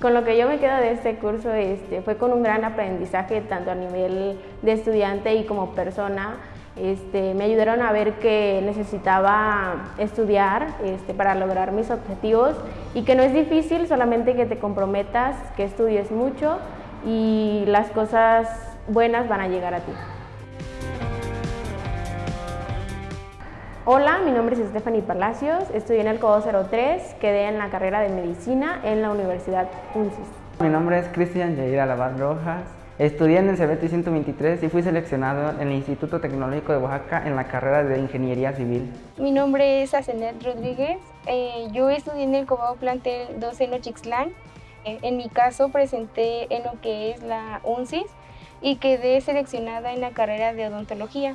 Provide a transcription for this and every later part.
Con lo que yo me quedo de este curso este, fue con un gran aprendizaje tanto a nivel de estudiante y como persona. Este, me ayudaron a ver que necesitaba estudiar este, para lograr mis objetivos y que no es difícil, solamente que te comprometas, que estudies mucho y las cosas buenas van a llegar a ti. Hola, mi nombre es Stephanie Palacios, estudié en el Codo 03, quedé en la carrera de Medicina en la Universidad UNCIS. Mi nombre es Cristian Yair Alabad Rojas, estudié en el CBT 123 y fui seleccionado en el Instituto Tecnológico de Oaxaca en la carrera de Ingeniería Civil. Mi nombre es Asenet Rodríguez, eh, yo estudié en el Cobao Plantel 2 en Ochixtlán. Eh, en mi caso presenté en lo que es la UNCIS y quedé seleccionada en la carrera de odontología.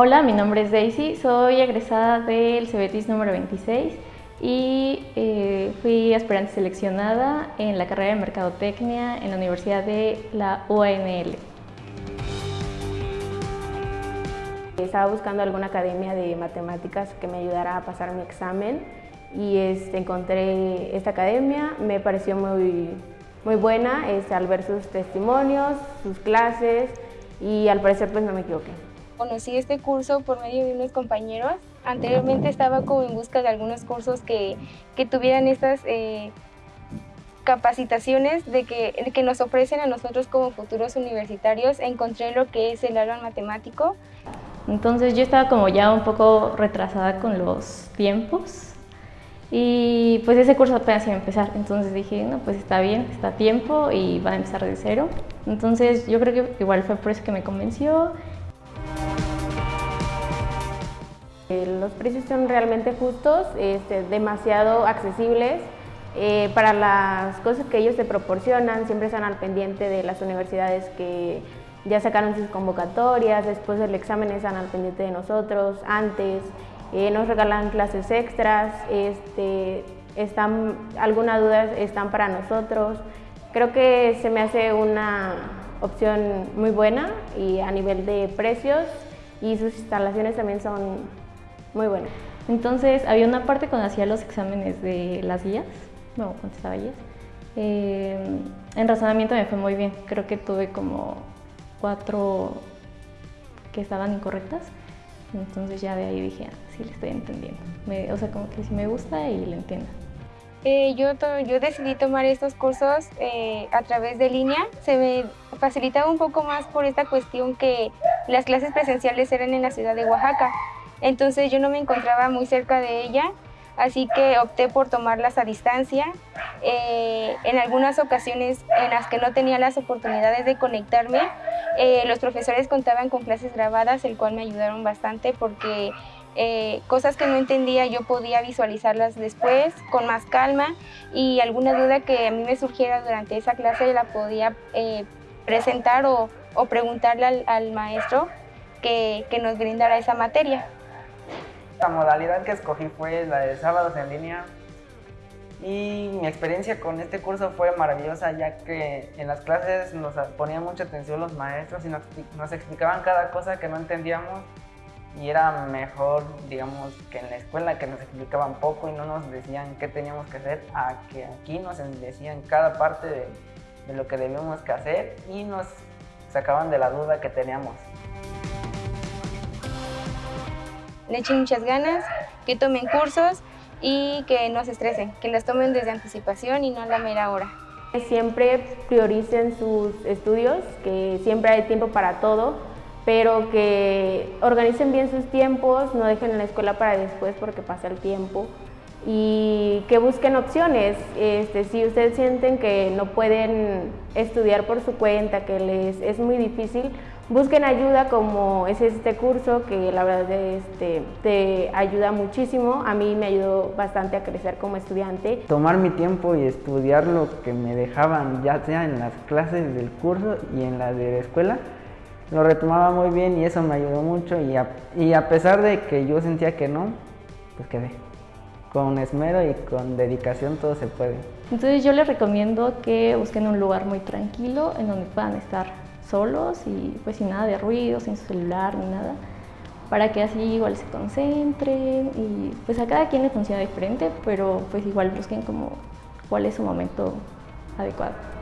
Hola, mi nombre es Daisy, soy egresada del CBTIS número 26 y eh, fui aspirante seleccionada en la carrera de Mercadotecnia en la Universidad de la UANL. Estaba buscando alguna academia de matemáticas que me ayudara a pasar mi examen y este, encontré esta academia, me pareció muy, muy buena este, al ver sus testimonios, sus clases y al parecer pues no me equivoqué. Conocí este curso por medio de unos compañeros. Anteriormente estaba como en busca de algunos cursos que, que tuvieran estas eh, capacitaciones de que, que nos ofrecen a nosotros como futuros universitarios. Encontré lo que es el área matemático. Entonces yo estaba como ya un poco retrasada con los tiempos y pues ese curso apenas iba a empezar, entonces dije, no, pues está bien, está a tiempo y va a empezar de cero. Entonces yo creo que igual fue por eso que me convenció los precios son realmente justos, este, demasiado accesibles. Eh, para las cosas que ellos te proporcionan, siempre están al pendiente de las universidades que ya sacaron sus convocatorias, después del examen están al pendiente de nosotros, antes, eh, nos regalan clases extras, este, están, alguna duda están para nosotros. Creo que se me hace una opción muy buena y a nivel de precios y sus instalaciones también son muy bueno. Entonces, había una parte cuando hacía los exámenes de las guías, bueno, contestaba guías. Eh, en razonamiento me fue muy bien, creo que tuve como cuatro que estaban incorrectas. Entonces ya de ahí dije, ah, sí le estoy entendiendo. o sea, como que sí me gusta y le entiendo. Eh, yo, yo decidí tomar estos cursos eh, a través de línea. Se me facilitaba un poco más por esta cuestión que las clases presenciales eran en la ciudad de Oaxaca entonces yo no me encontraba muy cerca de ella, así que opté por tomarlas a distancia. Eh, en algunas ocasiones en las que no tenía las oportunidades de conectarme, eh, los profesores contaban con clases grabadas, el cual me ayudaron bastante porque eh, cosas que no entendía yo podía visualizarlas después con más calma y alguna duda que a mí me surgiera durante esa clase la podía presentar o, preguntarle al, maestro que nos brindara esa materia. La modalidad que escogí fue la de sábados en línea. Y mi experiencia con este curso fue maravillosa ya que en las clases nos ponían mucha atención los maestros y nos, explicaban cada cosa que no entendíamos. Y era mejor, digamos, que en la escuela que nos explicaban poco y no nos decían qué teníamos que hacer, a que aquí nos decían cada parte de, lo que debíamos hacer y nos sacaban de la duda que teníamos le echen muchas ganas, que tomen cursos y que no se estresen, que las tomen desde anticipación y no a la mera hora. Siempre prioricen sus estudios, que siempre hay tiempo para todo, pero que organicen bien sus tiempos, no dejen la escuela para después porque pasa el tiempo y que busquen opciones. Este, si ustedes sienten que no pueden estudiar por su cuenta, que les es muy difícil, busquen ayuda como es este curso que la verdad este, te ayuda muchísimo. A mí me ayudó bastante a crecer como estudiante. Tomar mi tiempo y estudiar lo que me dejaban, ya sea en las clases del curso y en las de la escuela, lo retomaba muy bien y eso me ayudó mucho y a, y a pesar de que yo sentía que no, pues quedé. Con esmero y con dedicación todo se puede. Entonces yo les recomiendo que busquen un lugar muy tranquilo en donde puedan estar solos y pues sin nada de ruido, sin su celular ni nada, para que así igual se concentren y pues a cada quien le funciona diferente, pero pues igual busquen como cuál es su momento adecuado.